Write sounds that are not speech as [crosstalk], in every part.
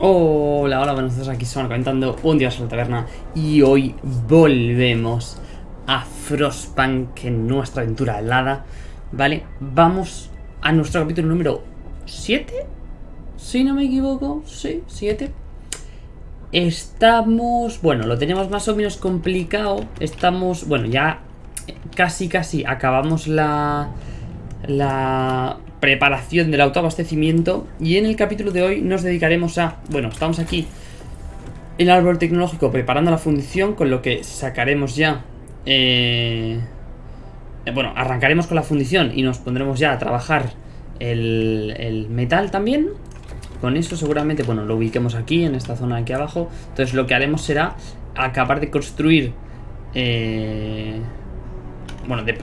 Hola, hola, buenos días, aquí son comentando un día a la taberna y hoy volvemos a Frostpunk en nuestra aventura helada, ¿vale? Vamos a nuestro capítulo número 7, si no me equivoco, sí, 7. Estamos, bueno, lo tenemos más o menos complicado, estamos, bueno, ya casi casi acabamos la, la preparación del autoabastecimiento y en el capítulo de hoy nos dedicaremos a, bueno, estamos aquí en el árbol tecnológico preparando la fundición con lo que sacaremos ya, eh, bueno, arrancaremos con la fundición y nos pondremos ya a trabajar el, el metal también. Con eso seguramente, bueno, lo ubiquemos aquí, en esta zona aquí abajo. Entonces lo que haremos será acabar de construir... Eh, bueno, de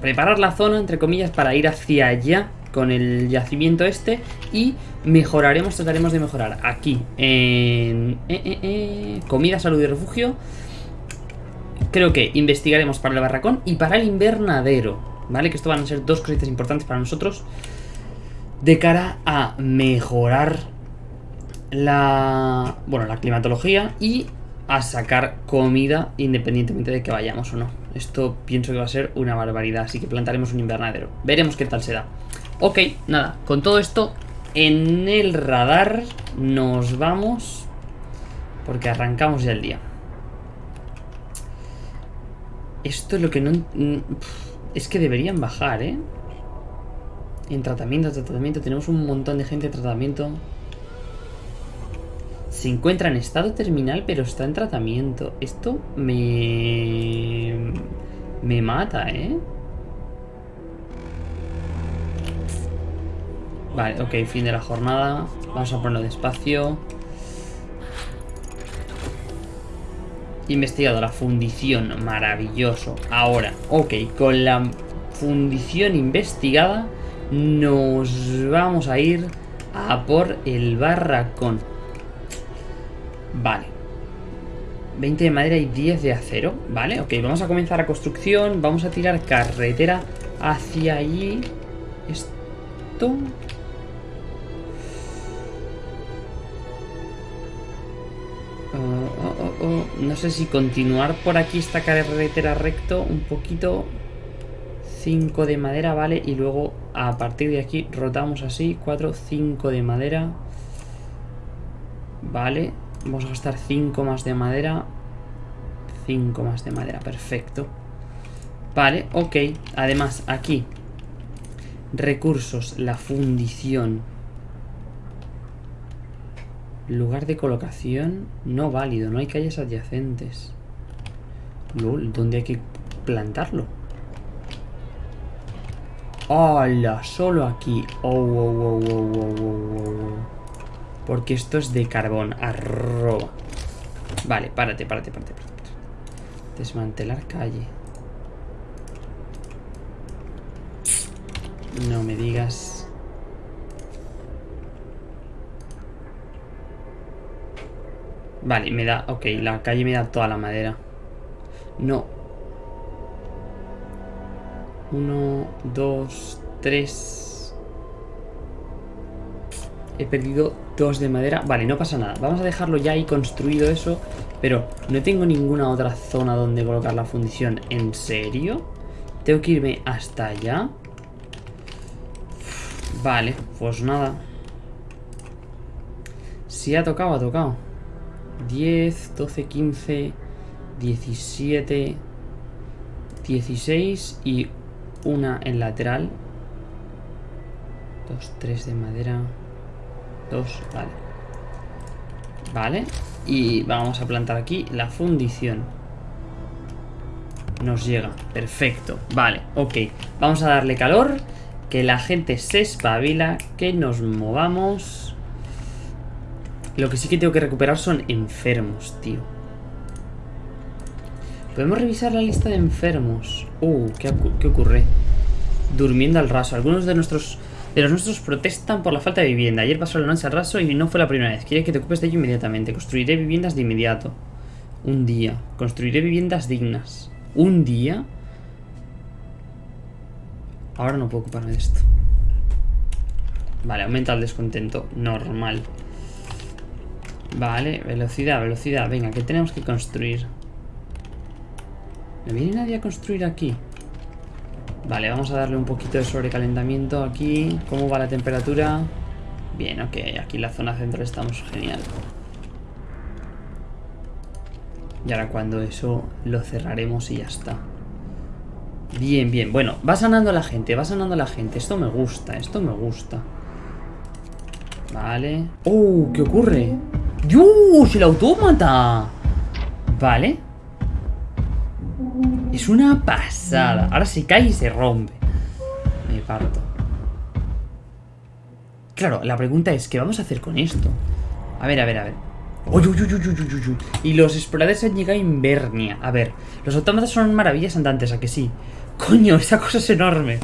preparar la zona, entre comillas, para ir hacia allá con el yacimiento este y mejoraremos, trataremos de mejorar aquí en eh, eh, eh, comida, salud y refugio. Creo que investigaremos para el barracón y para el invernadero, ¿vale? Que esto van a ser dos cositas importantes para nosotros de cara a mejorar la, bueno, la climatología y a sacar comida independientemente de que vayamos o no. Esto pienso que va a ser una barbaridad, así que plantaremos un invernadero. Veremos qué tal se da. Ok, nada, con todo esto en el radar nos vamos porque arrancamos ya el día. Esto es lo que no... Es que deberían bajar, ¿eh? En tratamiento, tratamiento, tenemos un montón de gente en tratamiento. Se encuentra en estado terminal, pero está en tratamiento. Esto me... Me mata, ¿eh? Vale, ok, fin de la jornada. Vamos a ponerlo despacio. Investigado la fundición, maravilloso. Ahora, ok, con la fundición investigada nos vamos a ir a por el barracón. Vale. 20 de madera y 10 de acero. Vale, ok, vamos a comenzar la construcción. Vamos a tirar carretera hacia allí. Esto... no sé si continuar por aquí esta carretera recto un poquito 5 de madera, vale Y luego a partir de aquí rotamos así 4, 5 de madera Vale Vamos a gastar 5 más de madera 5 más de madera, perfecto Vale, ok Además, aquí Recursos, la fundición Lugar de colocación no válido, no hay calles adyacentes. ¿dónde hay que plantarlo? ¡Hala! Solo aquí. Oh, oh, oh, Porque esto es de carbón. Arroba. Vale, párate, párate, párate, párate. Desmantelar calle. No me digas... Vale, me da... Ok, la calle me da toda la madera. No. Uno, dos, tres... He perdido dos de madera. Vale, no pasa nada. Vamos a dejarlo ya ahí construido eso. Pero no tengo ninguna otra zona donde colocar la fundición. ¿En serio? Tengo que irme hasta allá. Vale, pues nada. Si ha tocado, ha tocado. 10, 12, 15, 17, 16 y una en lateral. 2, 3 de madera. 2, vale. Vale. Y vamos a plantar aquí la fundición. Nos llega. Perfecto. Vale, ok. Vamos a darle calor. Que la gente se espabila. Que nos movamos. Lo que sí que tengo que recuperar son enfermos, tío. Podemos revisar la lista de enfermos. Uh, ¿qué, ocurre? Durmiendo al raso. Algunos de nuestros de los nuestros protestan por la falta de vivienda. Ayer pasó la noche al raso y no fue la primera vez. Quiere que te ocupes de ello inmediatamente. Construiré viviendas de inmediato. Un día. Construiré viviendas dignas. ¿Un día? Ahora no puedo ocuparme de esto. Vale, aumenta el descontento. Normal. Vale, velocidad, velocidad. Venga, ¿qué tenemos que construir? ¿No viene nadie a construir aquí? Vale, vamos a darle un poquito de sobrecalentamiento aquí. ¿Cómo va la temperatura? Bien, ok, aquí en la zona central estamos genial. Y ahora cuando eso lo cerraremos y ya está. Bien, bien. Bueno, va sanando la gente, va sanando la gente. Esto me gusta, esto me gusta. Vale. ¡Oh! ¿Qué ocurre? ¡Dios! ¡El autómata! Vale. Es una pasada. Ahora se cae y se rompe. Me parto. Claro, la pregunta es, ¿qué vamos a hacer con esto? A ver, a ver, a ver. Y los exploradores han llegado a Invernia. A ver, los autómatas son maravillas andantes, ¿a que sí? Coño, esa cosa es enorme.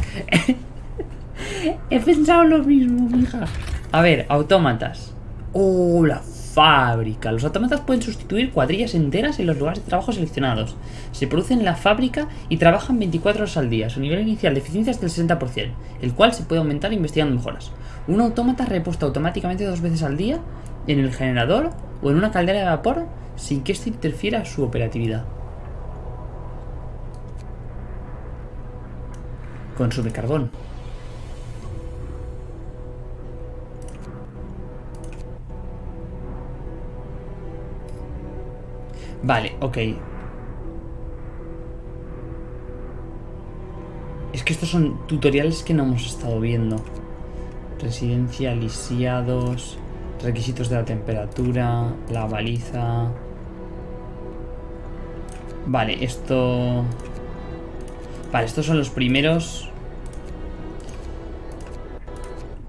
[laughs] He pensado lo mismo, mija. A ver, autómatas. Oh, la fábrica. Los autómatas pueden sustituir cuadrillas enteras en los lugares de trabajo seleccionados. Se producen en la fábrica y trabajan 24 horas al día. Su nivel inicial de eficiencia es del 60%, el cual se puede aumentar investigando mejoras. Un autómata repuesto automáticamente dos veces al día en el generador o en una caldera de vapor sin que esto interfiera su operatividad. Consume carbón. Vale, ok. Es que estos son tutoriales que no hemos estado viendo. Residencia, lisiados, requisitos de la temperatura, la baliza... Vale, esto... Vale, estos son los primeros...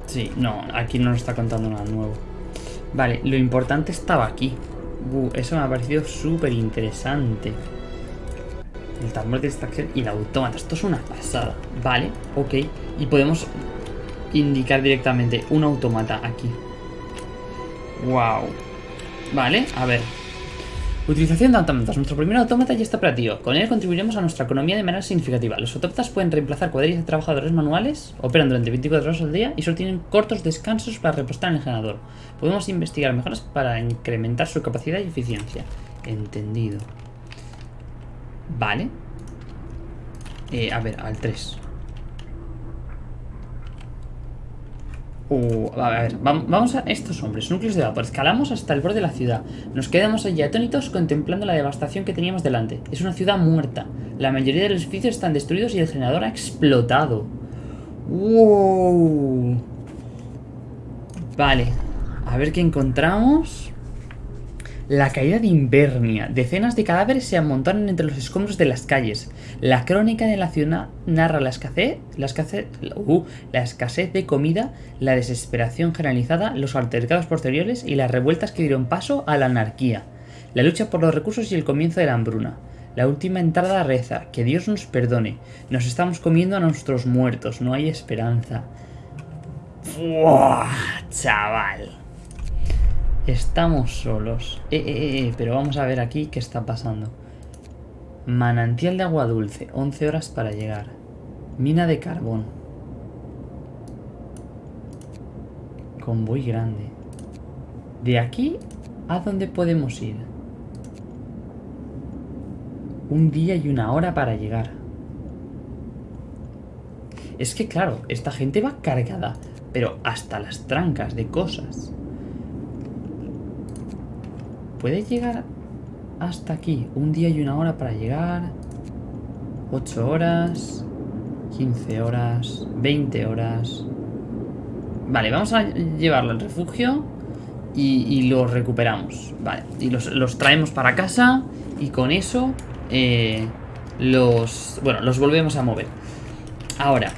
Sí, no, aquí no nos está contando nada nuevo. Vale, lo importante estaba aquí. Eso me ha parecido súper interesante. El tambor de extracción y el autómata. Esto es una pasada. Vale, ok. Y podemos indicar directamente un autómata aquí. Wow. Vale, a ver. Utilización de autómatas. Nuestro primer autómata ya está operativo. Con él contribuiremos a nuestra economía de manera significativa. Los autómatas pueden reemplazar cuadrillas de trabajadores manuales, operan durante 24 horas al día y solo tienen cortos descansos para repostar en el generador. Podemos investigar mejoras para incrementar su capacidad y eficiencia. Entendido. Vale. Eh, a ver, al 3. Uh, a ver, vamos a estos hombres, núcleos de vapor. Escalamos hasta el borde de la ciudad. Nos quedamos allí atónitos contemplando la devastación que teníamos delante. Es una ciudad muerta. La mayoría de los edificios están destruidos y el generador ha explotado. Wow. Vale. A ver qué encontramos. La caída de Invernia. Decenas de cadáveres se amontonan entre los escombros de las calles. La crónica de la ciudad narra la escasez, la escasez, uh, la escasez de comida, la desesperación generalizada, los altercados posteriores y las revueltas que dieron paso a la anarquía. La lucha por los recursos y el comienzo de la hambruna. La última entrada reza, que Dios nos perdone. Nos estamos comiendo a nuestros muertos, no hay esperanza. ¡Buah, chaval! Estamos solos. Eh, eh, eh, eh, pero vamos a ver aquí qué está pasando. Manantial de agua dulce, 11 horas para llegar. Mina de carbón. Convoy grande. ¿De aquí a dónde podemos ir? Un día y una hora para llegar. Es que claro, esta gente va cargada, pero hasta las trancas de cosas. ¿Puede llegar hasta aquí? Un día y una hora para llegar. 8 horas. 15 horas. 20 horas. Vale, vamos a llevarlo al refugio. Y, los recuperamos. Vale, y los, traemos para casa. Y con eso... Eh, los... Bueno, los volvemos a mover. Ahora,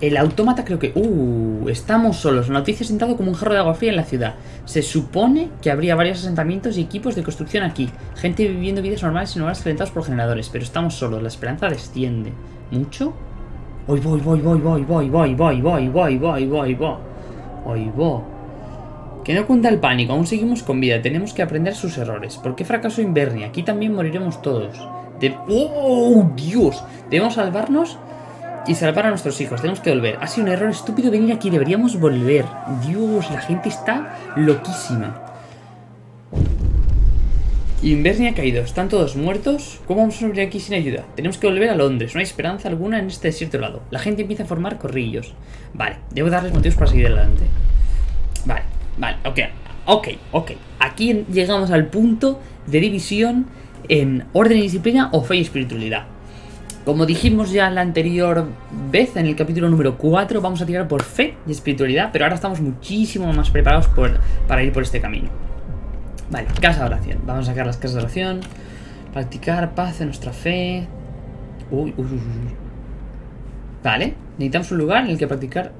el autómata creo que... Uh, estamos solos. Noticia sentado como un jarro de agua fría en la ciudad. Se supone que habría varios asentamientos y equipos de construcción aquí. Gente viviendo vidas normales en hogares calentados por generadores. Pero estamos solos. La esperanza desciende. ¿Mucho? Voy, voy, voy, voy, voy, voy, voy, voy, voy, voy, voy, voy, voy. Voy, voy. Que no cuenta el pánico. Aún seguimos con vida. Tenemos que aprender sus errores. ¿Por qué fracaso Invernia? Aquí también moriremos todos. De... ¡Oh, Dios! Debemos salvarnos y salvar a nuestros hijos. Tenemos que volver. Ha sido un error estúpido venir aquí. Deberíamos volver. Dios, la gente está loquísima. Invernia ha caído, están todos muertos. ¿Cómo vamos a sobrevivir aquí sin ayuda? Tenemos que volver a Londres, no hay esperanza alguna en este desierto helado. La gente empieza a formar corrillos. Vale, debo darles motivos para seguir adelante. Vale, vale, ok, ok, ok. Aquí llegamos al punto de división en orden y disciplina o fe y espiritualidad. Como dijimos ya la anterior vez, en el capítulo número 4, vamos a tirar por fe y espiritualidad, pero ahora estamos muchísimo más preparados para ir por este camino. Vale, casa de oración. Vamos a sacar las casas de oración. Practicar paz en nuestra fe. Uy, uy, uy, uy. Vale, necesitamos un lugar en el que practicar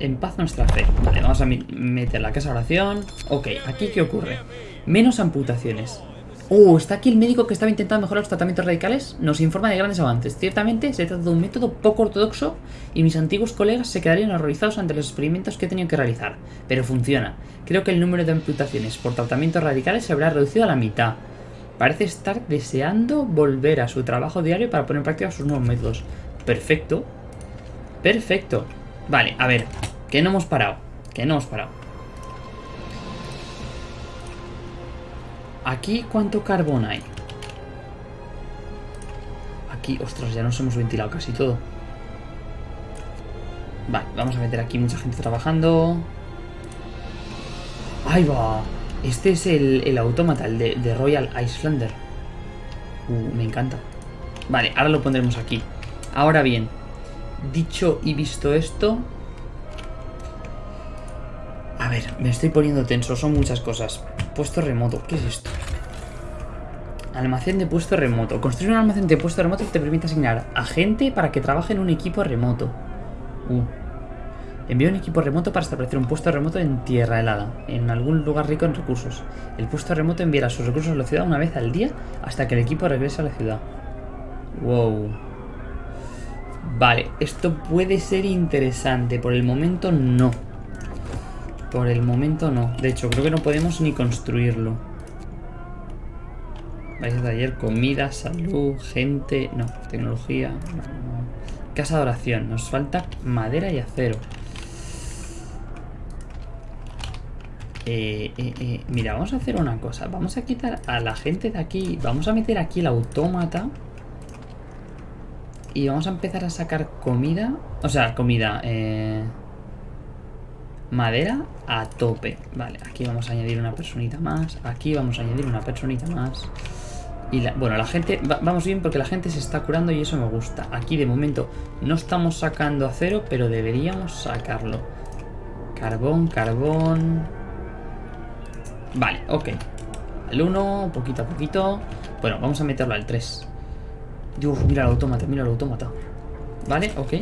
en paz nuestra fe. Vale, vamos a meter la casa de oración. Ok, ¿aquí qué ocurre? Menos amputaciones. Oh, está aquí el médico que estaba intentando mejorar los tratamientos radicales. Nos informa de grandes avances. Ciertamente se trata de un método poco ortodoxo y mis antiguos colegas se quedarían horrorizados ante los experimentos que he tenido que realizar. Pero funciona. Creo que el número de amputaciones por tratamientos radicales se habrá reducido a la mitad. Parece estar deseando volver a su trabajo diario para poner en práctica sus nuevos métodos. Perfecto. Perfecto. Vale, a ver. Que no hemos parado. Que no hemos parado. Aquí, ¿cuánto carbón hay? Aquí, ostras, ya nos hemos ventilado casi todo. Vale, vamos a meter aquí mucha gente trabajando. ¡Ahí va! Este es el, el autómata, el de, Royal Icelander. Uh, me encanta. Vale, ahora lo pondremos aquí. Ahora bien, dicho y visto esto... A ver, me estoy poniendo tenso, son muchas cosas. Puesto remoto. ¿Qué es esto? Almacén de puesto remoto. Construir un almacén de puesto remoto te permite asignar a gente para que trabaje en un equipo remoto. Uh. Envía un equipo remoto para establecer un puesto remoto en tierra helada, en algún lugar rico en recursos. El puesto remoto enviará sus recursos a la ciudad una vez al día hasta que el equipo regrese a la ciudad. Wow. Vale, esto puede ser interesante. Por el momento no. Por el momento no. De hecho, creo que no podemos ni construirlo. Vais de ayer, comida, salud, gente... No, tecnología... Casa de oración. Nos falta madera y acero. Eh, eh, eh, mira, vamos a hacer una cosa. Vamos a quitar a la gente de aquí. Vamos a meter aquí el autómata. Y vamos a empezar a sacar comida. O sea, comida. Eh... Madera a tope. Vale, aquí vamos a añadir una personita más. Aquí vamos a añadir una personita más. Y la, bueno, la gente... vamos bien porque la gente se está curando y eso me gusta. Aquí de momento no estamos sacando acero, pero deberíamos sacarlo. Carbón, carbón... Vale, ok. El 1, poquito a poquito. Bueno, vamos a meterlo al 3. Dios, mira el autómata, mira el autómata. Vale, ok.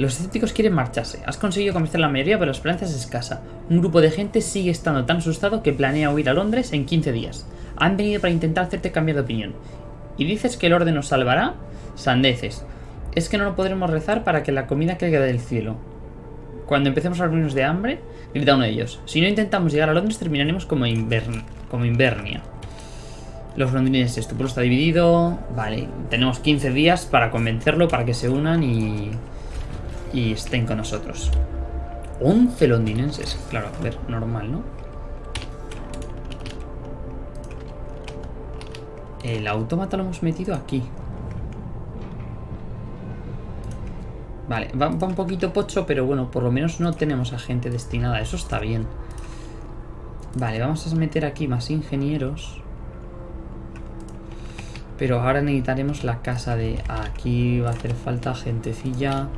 Los escépticos quieren marcharse. Has conseguido convencer a la mayoría, pero la esperanza es escasa. Un grupo de gente sigue estando tan asustado que planea huir a Londres en 15 días. Han venido para intentar hacerte cambiar de opinión. ¿Y dices que el orden nos salvará? Sandeces. Es que no lo podremos rezar para que la comida caiga del cielo. Cuando empecemos a morirnos de hambre, grita uno de ellos. Si no intentamos llegar a Londres, terminaremos como, como Invernia. Los londinenses, tu pueblo está dividido. Vale, tenemos 15 días para convencerlo, para que se unan y y estén con nosotros. 11 londinenses. Claro, a ver, normal, ¿no? El autómata lo hemos metido aquí. Vale, va, un poquito pocho, pero bueno, por lo menos no tenemos a gente destinada. Eso está bien. Vale, vamos a meter aquí más ingenieros. Pero ahora necesitaremos la casa de... Aquí va a hacer falta gentecilla...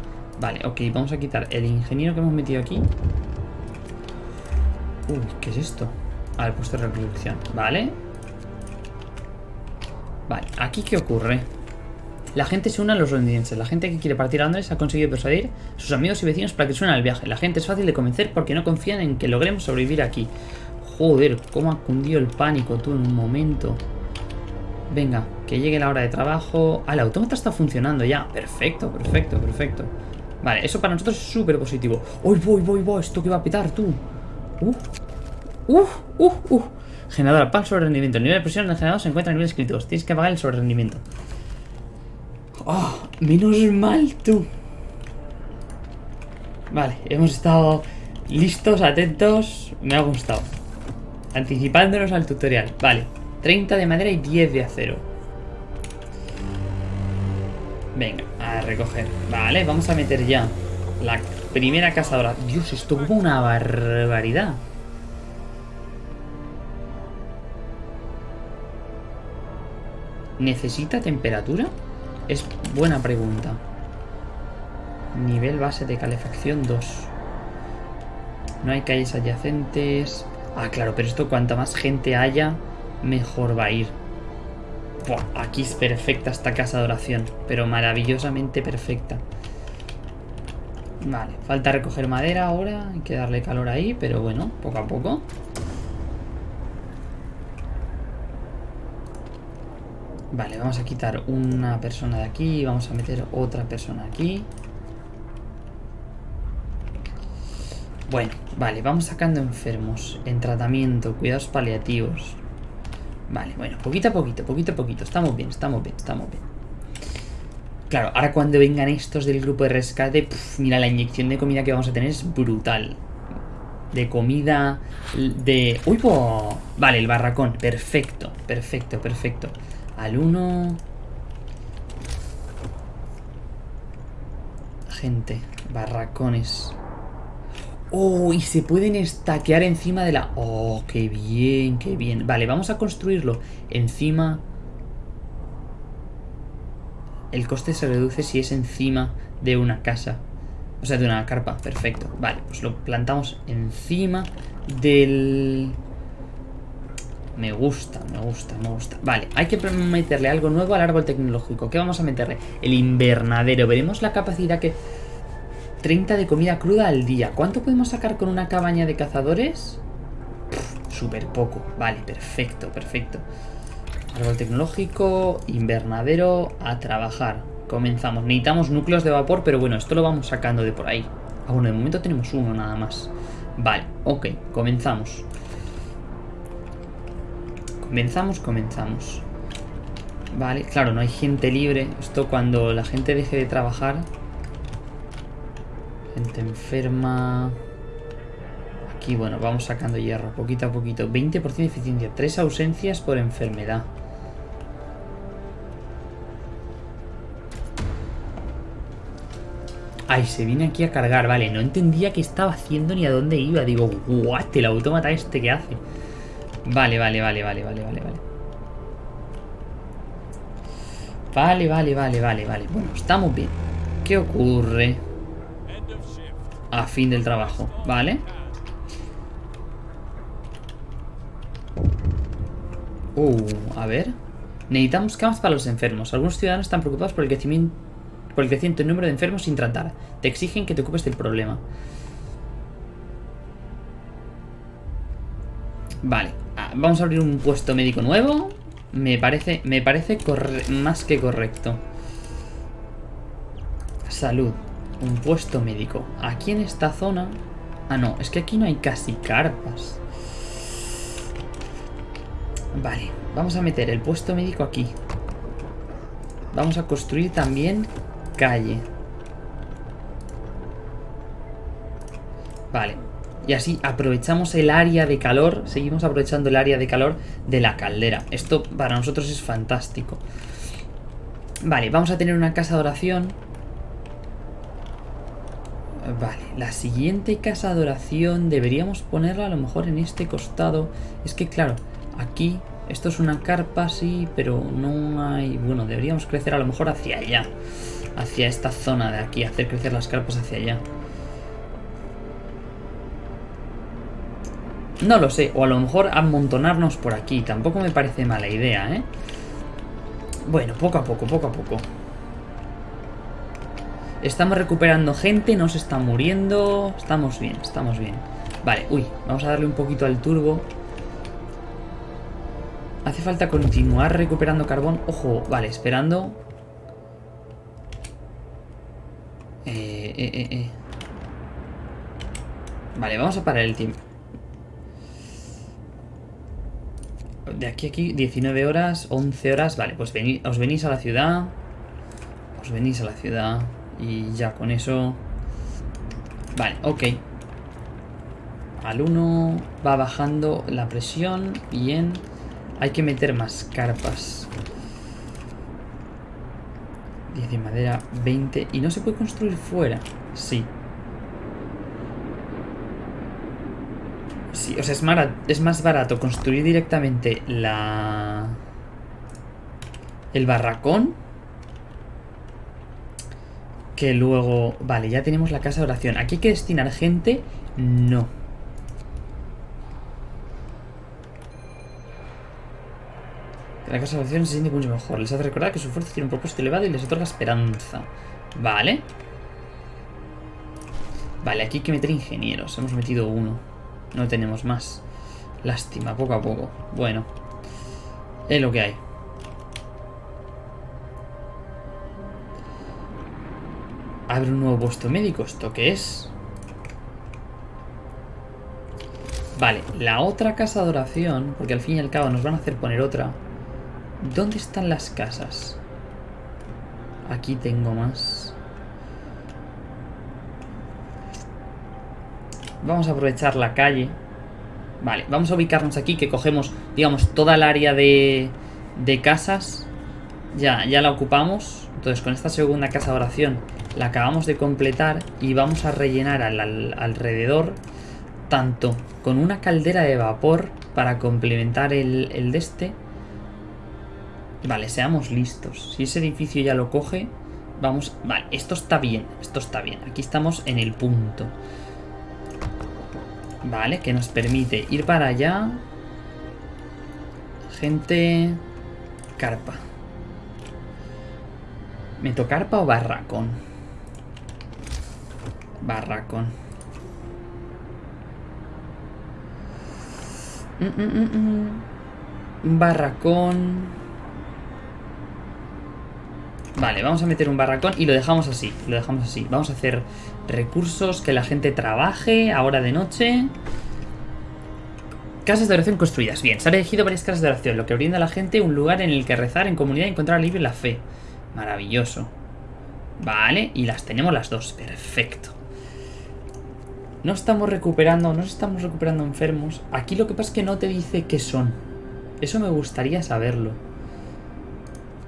Vale, ok, vamos a quitar el ingeniero que hemos metido aquí. Uy, ¿qué es esto? Ah, el puesto de reproducción. Vale. Vale, ¿aquí qué ocurre? La gente se une a los londinenses. La gente que quiere partir a Londres ha conseguido persuadir a sus amigos y vecinos para que se al viaje. La gente es fácil de convencer porque no confían en que logremos sobrevivir aquí. Joder, cómo ha cundido el pánico tú en un momento. Venga, que llegue la hora de trabajo. Ah, el autómata está funcionando ya. Perfecto, perfecto, perfecto. Vale, eso para nosotros es súper positivo. ¡Uy, voy, voy, voy! ¿Esto que va a petar, tú? ¡Uf! ¡Uf! ¡Uf! ¡Uf! Generador, pan sobre rendimiento. El nivel de presión del generador se encuentra en niveles críticos. Tienes que pagar el sobre rendimiento. ¡Oh! Menos mal, tú. Vale, hemos estado listos, atentos. Me ha gustado. Anticipándonos al tutorial. Vale. 30 de madera y 10 de acero. Venga, a recoger. Vale, vamos a meter ya la primera cazadora. Dios, esto como una barbaridad. ¿Necesita temperatura? Es buena pregunta. Nivel base de calefacción 2. No hay calles adyacentes. Ah, claro, pero esto cuanta más gente haya, mejor va a ir. Buah, aquí es perfecta esta casa de oración, pero maravillosamente perfecta. Vale, falta recoger madera ahora, hay que darle calor ahí, pero bueno, poco a poco. Vale, vamos a quitar una persona de aquí vamos a meter otra persona aquí. Bueno, vale, vamos sacando enfermos en tratamiento, cuidados paliativos. Vale, bueno, poquito a poquito, poquito a poquito. Estamos bien, estamos bien, estamos bien. Claro, ahora cuando vengan estos del grupo de rescate, mira, la inyección de comida que vamos a tener es brutal. De comida, de... ¡Uy, po! Vale, el barracón, perfecto, perfecto, perfecto. Al uno... Gente, barracones. ¡Oh! Y se pueden estaquear encima de la... ¡Oh! ¡Qué bien! ¡Qué bien! Vale, vamos a construirlo encima... El coste se reduce si es encima de una casa. O sea, de una carpa. Perfecto. Vale, pues lo plantamos encima del... Me gusta, me gusta, me gusta. Vale, hay que meterle algo nuevo al árbol tecnológico. ¿Qué vamos a meterle? El invernadero. Veremos la capacidad que... 30 de comida cruda al día. ¿Cuánto podemos sacar con una cabaña de cazadores? Súper poco. Vale, perfecto, perfecto. Árbol tecnológico, invernadero, a trabajar. Comenzamos. Necesitamos núcleos de vapor, pero bueno, esto lo vamos sacando de por ahí. Ah, bueno, de momento tenemos uno nada más. Vale, ok, comenzamos. Comenzamos, comenzamos. Vale, claro, no hay gente libre. Esto cuando la gente deje de trabajar Gente enferma. Aquí, bueno, vamos sacando hierro poquito a poquito. 20% de eficiencia. Tres ausencias por enfermedad. Ay, se viene aquí a cargar. Vale, no entendía qué estaba haciendo ni a dónde iba. Digo, what, el autómata este que hace. Vale, vale, vale, vale, vale, vale, vale. Vale, vale, vale, vale, vale. Bueno, estamos bien. ¿Qué ocurre? A fin del trabajo, ¿vale? Uh, a ver. Necesitamos camas para los enfermos. Algunos ciudadanos están preocupados por el crecimiento, por el creciente número de enfermos sin tratar. Te exigen que te ocupes del problema. Vale, ah, vamos a abrir un puesto médico nuevo. Me parece, me parece más que correcto. Salud. Un puesto médico. Aquí en esta zona... Ah, no, es que aquí no hay casi carpas. Vale, vamos a meter el puesto médico aquí. Vamos a construir también calle. Vale. Y así aprovechamos el área de calor, seguimos aprovechando el área de calor de la caldera. Esto para nosotros es fantástico. Vale, vamos a tener una casa de oración Vale, la siguiente casa de oración deberíamos ponerla a lo mejor en este costado. Es que claro, aquí esto es una carpa, sí, pero no hay... Bueno, deberíamos crecer a lo mejor hacia allá. Hacia esta zona de aquí, hacer crecer las carpas hacia allá. No lo sé, o a lo mejor amontonarnos por aquí. Tampoco me parece mala idea, ¿eh? Bueno, poco a poco, poco a poco. Estamos recuperando gente, no se está muriendo. Estamos bien, estamos bien. Vale, uy, vamos a darle un poquito al turbo. Hace falta continuar recuperando carbón. Ojo, vale, esperando. Eh, eh, eh, eh. Vale, vamos a parar el tiempo. De aquí a aquí, 19 horas, 11 horas. Vale, pues os venís a la ciudad. Os venís a la ciudad. Y ya con eso... Vale, ok. Al 1 va bajando la presión. Bien. Hay que meter más carpas. 10 de madera, 20. ¿Y no se puede construir fuera? Sí. Sí, o sea, es, es más barato construir directamente la... El barracón. Que luego... Vale, ya tenemos la casa de oración. ¿Aquí hay que destinar gente? No. La casa de oración se siente mucho mejor. Les hace recordar que su fuerza tiene un propósito elevado y les otorga esperanza. Vale. Vale, aquí hay que meter ingenieros. Hemos metido uno. No tenemos más. Lástima, poco a poco. Bueno. Es lo que hay. Abre un nuevo puesto médico. ¿Esto qué es? Vale, la otra casa de oración, porque al fin y al cabo nos van a hacer poner otra. ¿Dónde están las casas? Aquí tengo más. Vamos a aprovechar la calle. Vale, vamos a ubicarnos aquí, que cogemos, digamos, toda el área de, de casas. Ya, ya la ocupamos. Entonces, con esta segunda casa de oración la acabamos de completar y vamos a rellenar al, alrededor tanto con una caldera de vapor para complementar el, el de este Vale, seamos listos. Si ese edificio ya lo coge, vamos... Vale, esto está bien, esto está bien. Aquí estamos en el punto. Vale, que nos permite ir para allá. Gente... Carpa. ¿Meto carpa o barracón? Barracón. Mm, mm, mm, barracón... Vale, vamos a meter un barracón y lo dejamos así. Lo dejamos así. Vamos a hacer recursos, que la gente trabaje, ahora de noche. Casas de oración construidas. Bien, se han elegido varias casas de oración, lo que brinda a la gente un lugar en el que rezar en comunidad y encontrar en la fe. Maravilloso. Vale, y las tenemos las dos. Perfecto. No estamos recuperando, no estamos recuperando enfermos. Aquí lo que pasa es que no te dice qué son. Eso me gustaría saberlo.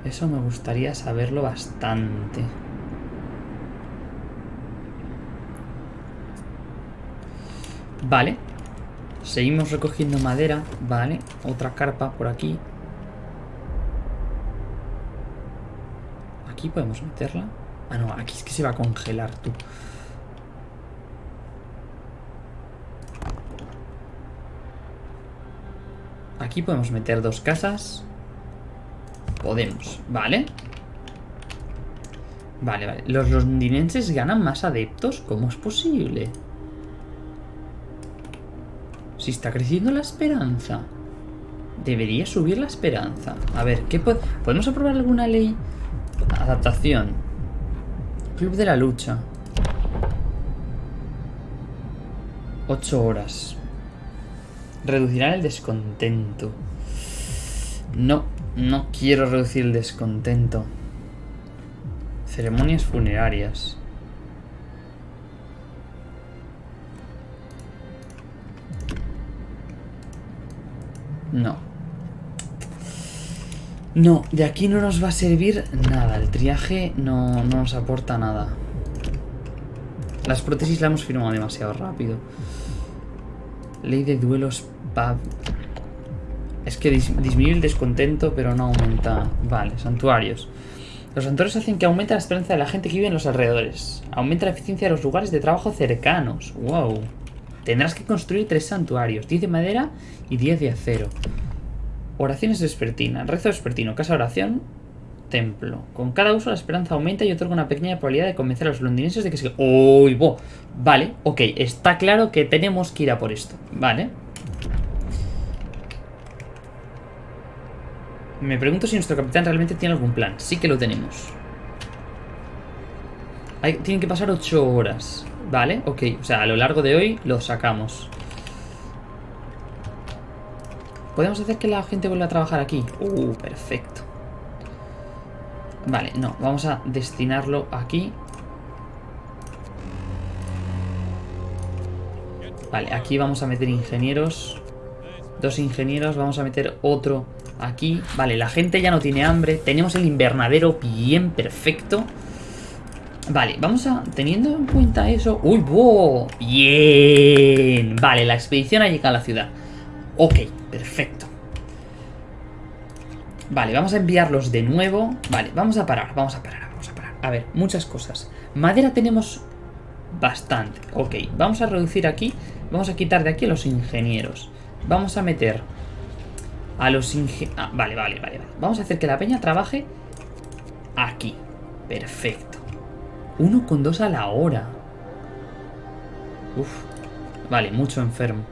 Eso me gustaría saberlo bastante. Vale. Seguimos recogiendo madera. Vale. Otra carpa por aquí. Aquí podemos meterla. Ah, no. Aquí es que se va a congelar, tú. Aquí podemos meter dos casas. Podemos, ¿vale? Vale, vale. ¿Los londinenses ganan más adeptos? ¿Cómo es posible? Si está creciendo la esperanza. Debería subir la esperanza. A ver, ¿qué ¿podemos aprobar alguna ley? Adaptación. Club de la lucha. Ocho horas. Reducirá el descontento. No, no quiero reducir el descontento. Ceremonias funerarias. No. No, de aquí no nos va a servir nada. El triaje no, no nos aporta nada. Las prótesis la hemos firmado demasiado rápido. Ley de duelos Es que disminuye el descontento, pero no aumenta... Vale, santuarios. Los santuarios hacen que aumente la esperanza de la gente que vive en los alrededores. Aumenta la eficiencia de los lugares de trabajo cercanos. ¡Wow! Tendrás que construir tres santuarios. 10 de madera y 10 de acero. Oraciones vespertina. Rezo vespertino. Casa oración. Templo. Con cada uso la esperanza aumenta y otorga una pequeña probabilidad de convencer a los londinenses de que se... ¡Uy! Vale, ok. Está claro que tenemos que ir a por esto. Vale. Me pregunto si nuestro capitán realmente tiene algún plan. Sí que lo tenemos. tienen que pasar 8 horas. Vale, ok. O sea, a lo largo de hoy lo sacamos. ¿Podemos hacer que la gente vuelva a trabajar aquí? Uh, perfecto. Vale, no. Vamos a destinarlo aquí. Vale, aquí vamos a meter ingenieros. Dos ingenieros. Vamos a meter otro Aquí, vale, la gente ya no tiene hambre. Tenemos el invernadero bien perfecto. Vale, vamos a... Teniendo en cuenta eso... ¡Uy, wow! ¡Bien! Vale, la expedición ha llegado a la ciudad. Ok, perfecto. Vale, vamos a enviarlos de nuevo. Vale, vamos a parar, vamos a parar, vamos a parar. A ver, muchas cosas. Madera tenemos bastante. Ok, vamos a reducir aquí. Vamos a quitar de aquí a los ingenieros. Vamos a meter a los ingenieros... Ah, vale, vale, vale, vale. Vamos a hacer que la peña trabaje aquí. Perfecto. Uno con dos a la hora. Uf. Vale, mucho enfermo.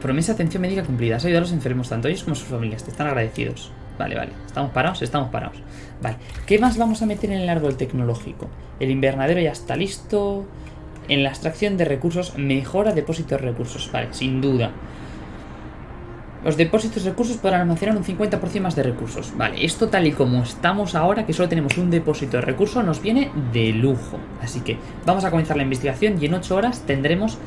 Promesa atención médica cumplida. Has ayudado a los enfermos, tanto ellos como sus familias. Te están agradecidos. Vale, vale. ¿Estamos parados? Estamos parados. Vale. ¿Qué más vamos a meter en el árbol tecnológico? El invernadero ya está listo. En la extracción de recursos, mejora depósito de recursos. Vale, sin duda. Los depósitos de recursos podrán almacenar un 50% más de recursos. Vale, esto tal y como estamos ahora, que solo tenemos un depósito de recursos, nos viene de lujo. Así que vamos a comenzar la investigación y en 8 horas tendremos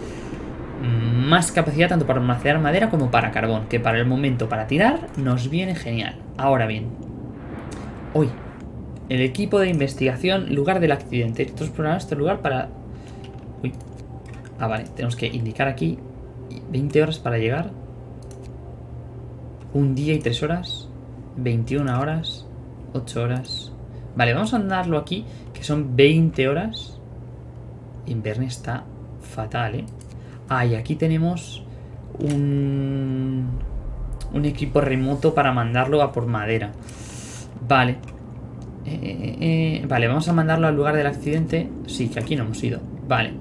más capacidad tanto para almacenar madera como para carbón, que para el momento para tirar nos viene genial. Ahora bien, hoy, el equipo de investigación, lugar del accidente. Estos explorar este lugar para... Uy. Ah, vale, tenemos que indicar aquí 20 horas para llegar. Un día y 3 horas. 21 horas. 8 horas. Vale, vamos a andarlo aquí, que son 20 horas. Inverne está fatal, ¿eh? Ah, y aquí tenemos un, un equipo remoto para mandarlo a por madera. Vale. Eh, eh, eh, vale, vamos a mandarlo al lugar del accidente. Sí, que aquí no hemos ido. Vale.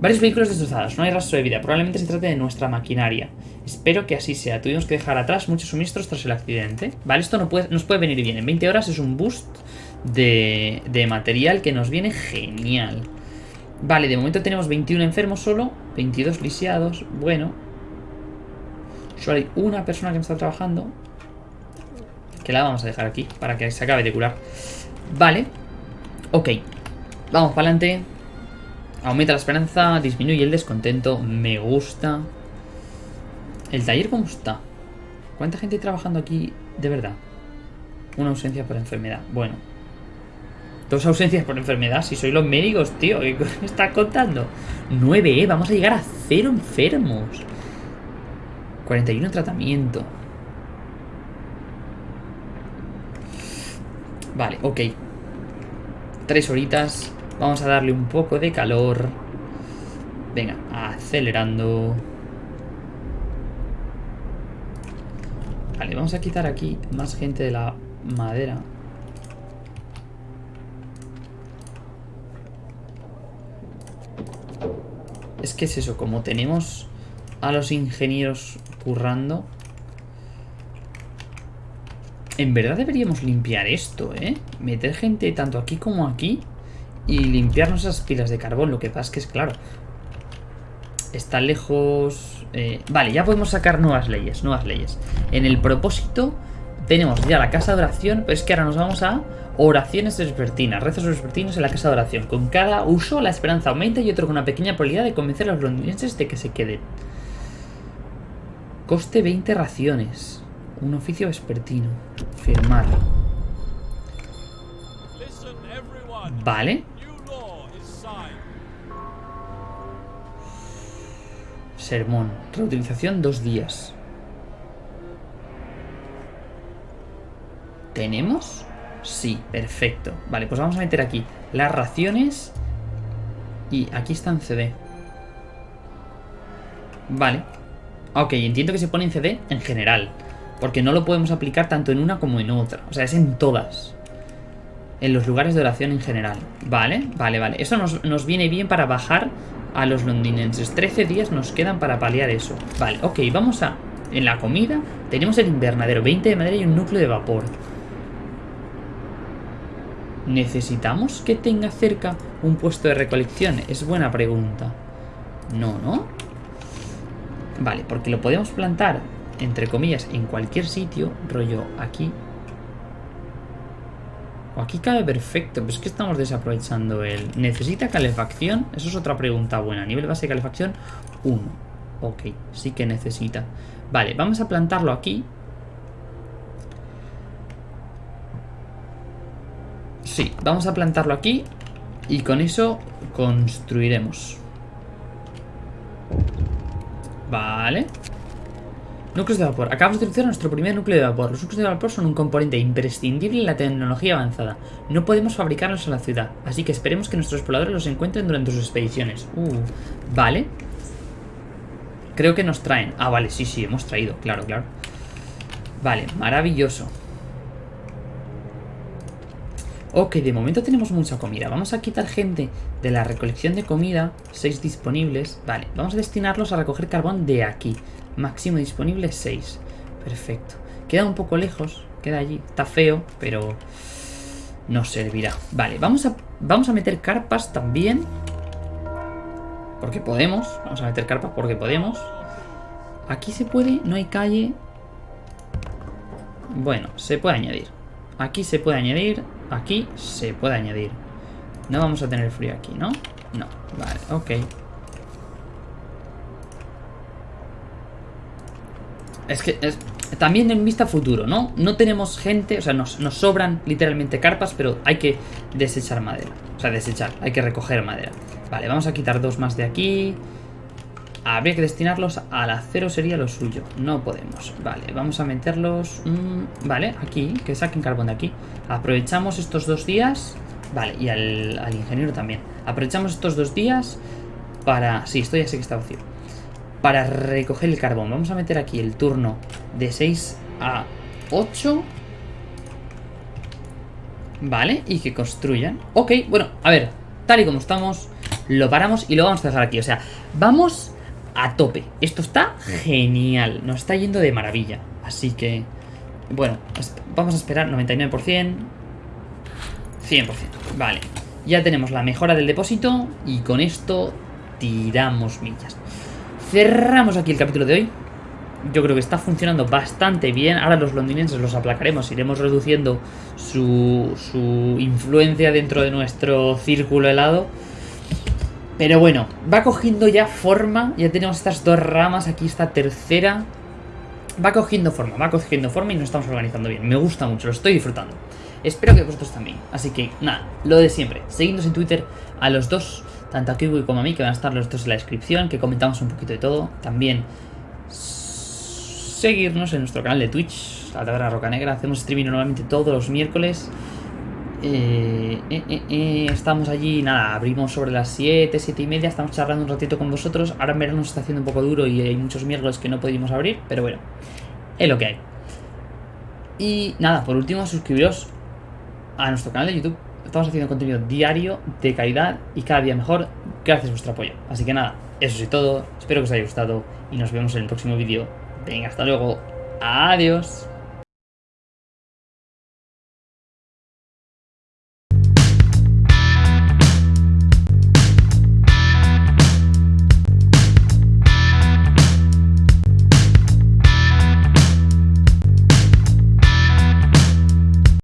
Varios vehículos destrozados, no hay rastro de vida. Probablemente se trate de nuestra maquinaria. Espero que así sea. Tuvimos que dejar atrás muchos suministros tras el accidente. Vale, esto no nos puede venir bien. En 20 horas es un boost de, de material que nos viene genial. Vale, de momento tenemos 21 enfermos solo, 22 lisiados, bueno. Solo hay una persona que me está trabajando. Que la vamos a dejar aquí para que se acabe de curar. Vale. Ok. Vamos para adelante. Aumenta la esperanza, disminuye el descontento. Me gusta. ¿El taller cómo está? ¿Cuánta gente trabajando aquí de verdad? Una ausencia por enfermedad. Bueno, Dos ausencias por enfermedad. Si soy los médicos, tío. ¿Qué me estás contando? 9, ¿eh? Vamos a llegar a cero enfermos. 41 en tratamiento. Vale, ok. Tres horitas. Vamos a darle un poco de calor. Venga, acelerando. Vale, vamos a quitar aquí más gente de la madera. Es que es eso, como tenemos a los ingenieros currando... En verdad deberíamos limpiar esto, ¿eh? Meter gente tanto aquí como aquí y limpiarnos esas pilas de carbón. Lo que pasa es que es claro. Está lejos... Eh, vale, ya podemos sacar nuevas leyes, nuevas leyes. En el propósito tenemos ya la casa de oración, pero es que ahora nos vamos a oraciones vespertinas, rezos vespertinos en la casa de oración. Con cada uso la esperanza aumenta y otro con una pequeña probabilidad de convencer a los londinenses de que se queden. Coste 20 raciones. Un oficio vespertino. Firmar. Vale. Sermón. Reutilización dos días. ¿Tenemos? Sí, perfecto. Vale, pues vamos a meter aquí las raciones. Y aquí está en CD. Vale. Ok, entiendo que se pone en CD en general. Porque no lo podemos aplicar tanto en una como en otra. O sea, es en todas. En los lugares de oración en general. Vale, vale, vale. Eso nos, nos viene bien para bajar a los londinenses. 13 días nos quedan para paliar eso. Vale, ok, vamos a... En la comida tenemos el invernadero. 20 de madera y un núcleo de vapor. ¿Necesitamos que tenga cerca un puesto de recolección? Es buena pregunta. No, ¿no? Vale, porque lo podemos plantar, entre comillas, en cualquier sitio, rollo aquí. Aquí cabe perfecto, pero es que estamos desaprovechando el... ¿Necesita calefacción? Eso es otra pregunta buena. Nivel base de calefacción, 1. Ok, sí que necesita. Vale, vamos a plantarlo aquí. Sí, vamos a plantarlo aquí y con eso construiremos. Vale. Núcleos de vapor. Acabamos de utilizar nuestro primer núcleo de vapor. Los núcleos de vapor son un componente imprescindible en la tecnología avanzada. No podemos fabricarlos en la ciudad, así que esperemos que nuestros exploradores los encuentren durante sus expediciones. Uh, vale. Creo que nos traen. Ah, vale, sí, sí, hemos traído, claro, claro. Vale, maravilloso. Ok, de momento tenemos mucha comida. Vamos a quitar gente de la recolección de comida. 6 disponibles. Vale, vamos a destinarlos a recoger carbón de aquí. Máximo disponible 6. Perfecto. Queda un poco lejos. Queda allí. Está feo, pero nos servirá. Vale, vamos a, vamos a meter carpas también. Porque podemos. Vamos a meter carpas porque podemos. Aquí se puede, no hay calle. Bueno, se puede añadir. Aquí se puede añadir. Aquí se puede añadir. No vamos a tener frío aquí, ¿no? No, vale, ok. Es que es, también en vista futuro, ¿no? No tenemos gente, o sea, nos, nos, sobran literalmente carpas, pero hay que desechar madera. O sea, desechar, hay que recoger madera. Vale, vamos a quitar dos más de aquí. Habría que destinarlos al acero, sería lo suyo. No podemos. Vale, vamos a meterlos... Mmm, vale, aquí, que saquen carbón de aquí. Aprovechamos estos dos días... Vale, y al, al ingeniero también. Aprovechamos estos dos días para... Sí, esto ya sé que está vacío para recoger el carbón. Vamos a meter aquí el turno de 6 a 8. Vale, y que construyan. Ok, bueno, a ver, tal y como estamos, lo paramos y lo vamos a dejar aquí. O sea, vamos a tope. Esto está genial, nos está yendo de maravilla. Así que, bueno, vamos a esperar 99%, 100%. Vale, ya tenemos la mejora del depósito y con esto tiramos millas. Cerramos aquí el capítulo de hoy. Yo creo que está funcionando bastante bien. Ahora los londinenses los aplacaremos. Iremos reduciendo su, su influencia dentro de nuestro círculo helado. Pero bueno, va cogiendo ya forma. Ya tenemos estas dos ramas. Aquí esta tercera. Va cogiendo forma, va cogiendo forma y nos estamos organizando bien. Me gusta mucho, lo estoy disfrutando. Espero que vosotros también. Así que, nada, lo de siempre. Seguidnos en Twitter a los dos tanto a Kiwi como a mí, que van a estar los dos en la descripción, que comentamos un poquito de todo. También seguirnos en nuestro canal de Twitch, la Taberna Roca Negra. Hacemos streaming normalmente todos los miércoles. Eh, eh, eh, estamos allí, nada, abrimos sobre las 7, 7 y media, estamos charlando un ratito con vosotros. Ahora en verano nos está haciendo un poco duro y hay muchos miércoles que no pudimos abrir, pero bueno, es lo que hay. Y nada, por último, suscribiros a nuestro canal de YouTube Estamos haciendo contenido diario, de calidad y cada día mejor gracias a vuestro apoyo. Así que nada, eso es todo. Espero que os haya gustado y nos vemos en el próximo vídeo. Venga, hasta luego. Adiós.